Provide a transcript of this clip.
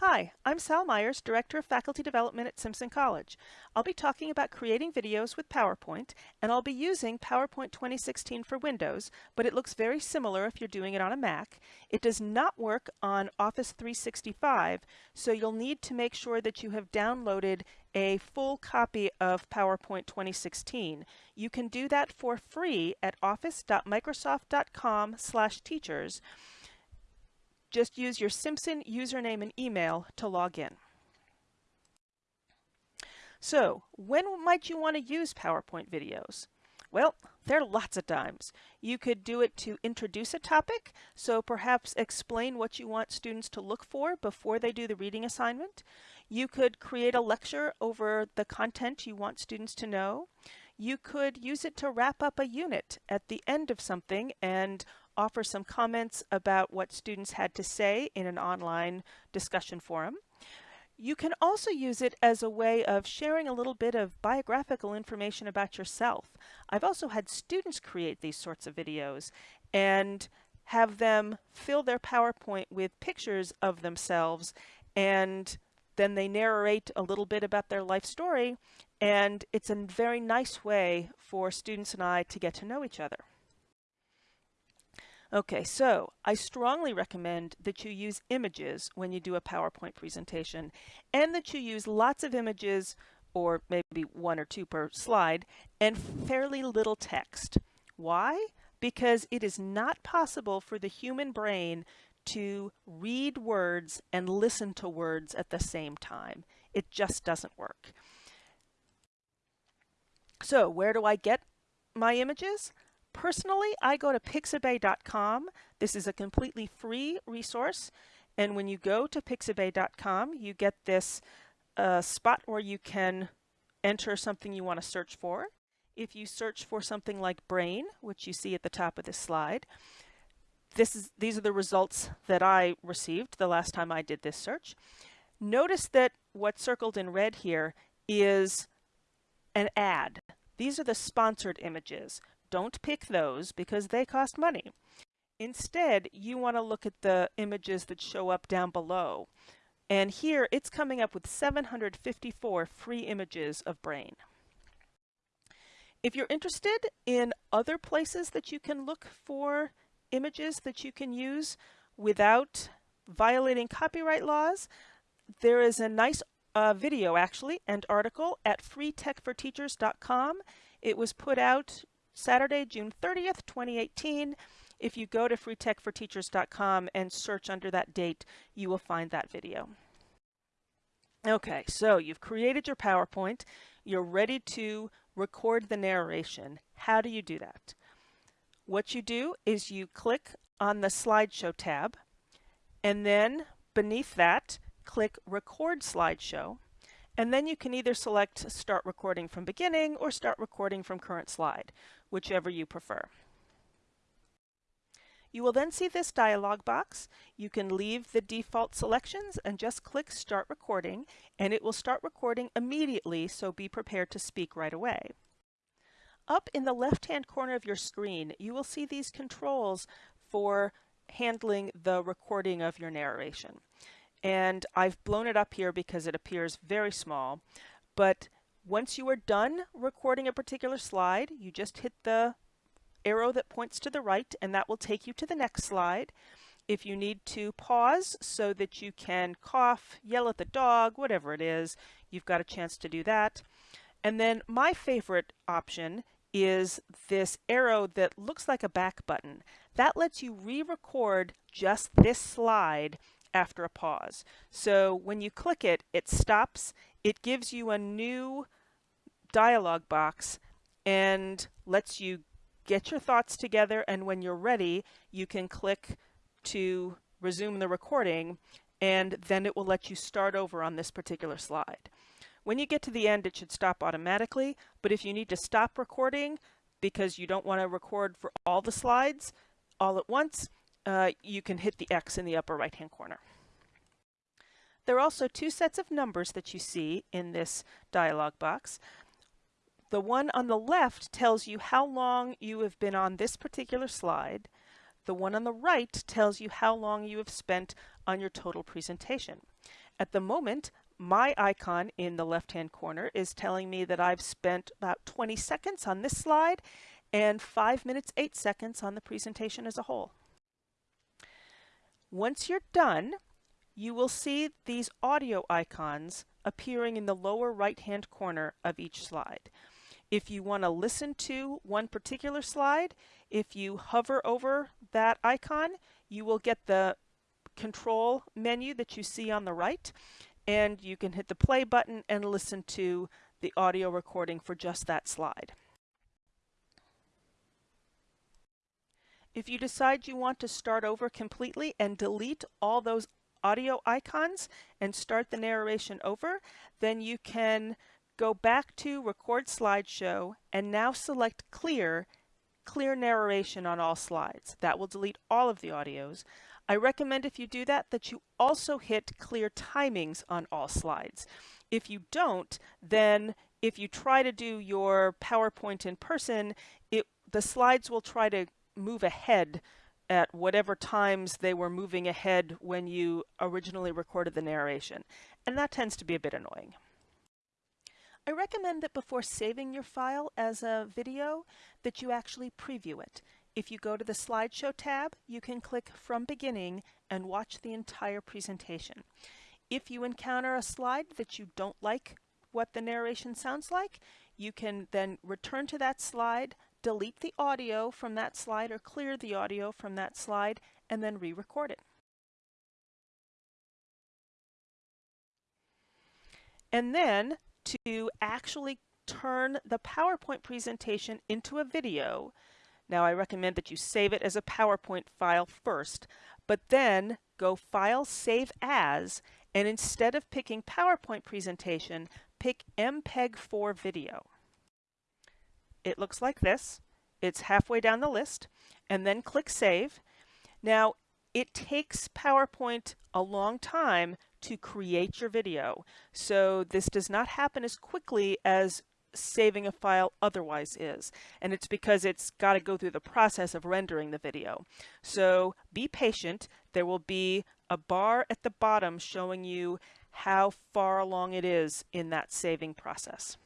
Hi, I'm Sal Myers, Director of Faculty Development at Simpson College. I'll be talking about creating videos with PowerPoint, and I'll be using PowerPoint 2016 for Windows, but it looks very similar if you're doing it on a Mac. It does not work on Office 365, so you'll need to make sure that you have downloaded a full copy of PowerPoint 2016. You can do that for free at office.microsoft.com/teachers just use your Simpson username and email to log in. So, when might you want to use PowerPoint videos? Well, there are lots of times. You could do it to introduce a topic, so perhaps explain what you want students to look for before they do the reading assignment. You could create a lecture over the content you want students to know. You could use it to wrap up a unit at the end of something and offer some comments about what students had to say in an online discussion forum. You can also use it as a way of sharing a little bit of biographical information about yourself. I've also had students create these sorts of videos and have them fill their PowerPoint with pictures of themselves and then they narrate a little bit about their life story and it's a very nice way for students and I to get to know each other. Okay, so I strongly recommend that you use images when you do a PowerPoint presentation and that you use lots of images or maybe one or two per slide and fairly little text. Why? Because it is not possible for the human brain to read words and listen to words at the same time. It just doesn't work. So where do I get my images? Personally, I go to pixabay.com. This is a completely free resource. And when you go to pixabay.com, you get this uh, spot where you can enter something you want to search for. If you search for something like brain, which you see at the top of this slide, this is, these are the results that I received the last time I did this search. Notice that what's circled in red here is an ad. These are the sponsored images. Don't pick those because they cost money. Instead, you want to look at the images that show up down below. And here it's coming up with 754 free images of brain. If you're interested in other places that you can look for images that you can use without violating copyright laws, there is a nice uh, video actually and article at freetechforteachers.com. It was put out Saturday, June 30th, 2018. If you go to freetechforteachers.com and search under that date, you will find that video. Okay, so you've created your PowerPoint. You're ready to record the narration. How do you do that? What you do is you click on the slideshow tab and then beneath that click record slideshow and then you can either select start recording from beginning or start recording from current slide, whichever you prefer. You will then see this dialog box. You can leave the default selections and just click start recording and it will start recording immediately so be prepared to speak right away. Up in the left hand corner of your screen you will see these controls for handling the recording of your narration and I've blown it up here because it appears very small. But once you are done recording a particular slide, you just hit the arrow that points to the right and that will take you to the next slide. If you need to pause so that you can cough, yell at the dog, whatever it is, you've got a chance to do that. And then my favorite option is this arrow that looks like a back button. That lets you re-record just this slide after a pause. So when you click it, it stops. It gives you a new dialog box and lets you get your thoughts together. And when you're ready, you can click to resume the recording and then it will let you start over on this particular slide. When you get to the end, it should stop automatically, but if you need to stop recording because you don't want to record for all the slides all at once, uh, you can hit the X in the upper right hand corner. There are also two sets of numbers that you see in this dialog box. The one on the left tells you how long you have been on this particular slide. The one on the right tells you how long you have spent on your total presentation. At the moment, my icon in the left-hand corner is telling me that I've spent about 20 seconds on this slide and 5 minutes 8 seconds on the presentation as a whole. Once you're done, you will see these audio icons appearing in the lower right-hand corner of each slide. If you want to listen to one particular slide, if you hover over that icon, you will get the control menu that you see on the right, and you can hit the play button and listen to the audio recording for just that slide. If you decide you want to start over completely and delete all those audio icons and start the narration over, then you can go back to Record Slideshow and now select Clear, Clear Narration on all slides. That will delete all of the audios. I recommend if you do that, that you also hit clear timings on all slides. If you don't, then if you try to do your PowerPoint in person, it, the slides will try to move ahead at whatever times they were moving ahead when you originally recorded the narration. And that tends to be a bit annoying. I recommend that before saving your file as a video that you actually preview it. If you go to the slideshow tab, you can click from beginning and watch the entire presentation. If you encounter a slide that you don't like what the narration sounds like, you can then return to that slide, delete the audio from that slide or clear the audio from that slide, and then re-record it. And then to actually turn the PowerPoint presentation into a video, now I recommend that you save it as a PowerPoint file first, but then go File, Save As, and instead of picking PowerPoint presentation, pick MPEG-4 video. It looks like this. It's halfway down the list, and then click Save. Now, it takes PowerPoint a long time to create your video, so this does not happen as quickly as saving a file otherwise is. And it's because it's got to go through the process of rendering the video. So be patient. There will be a bar at the bottom showing you how far along it is in that saving process.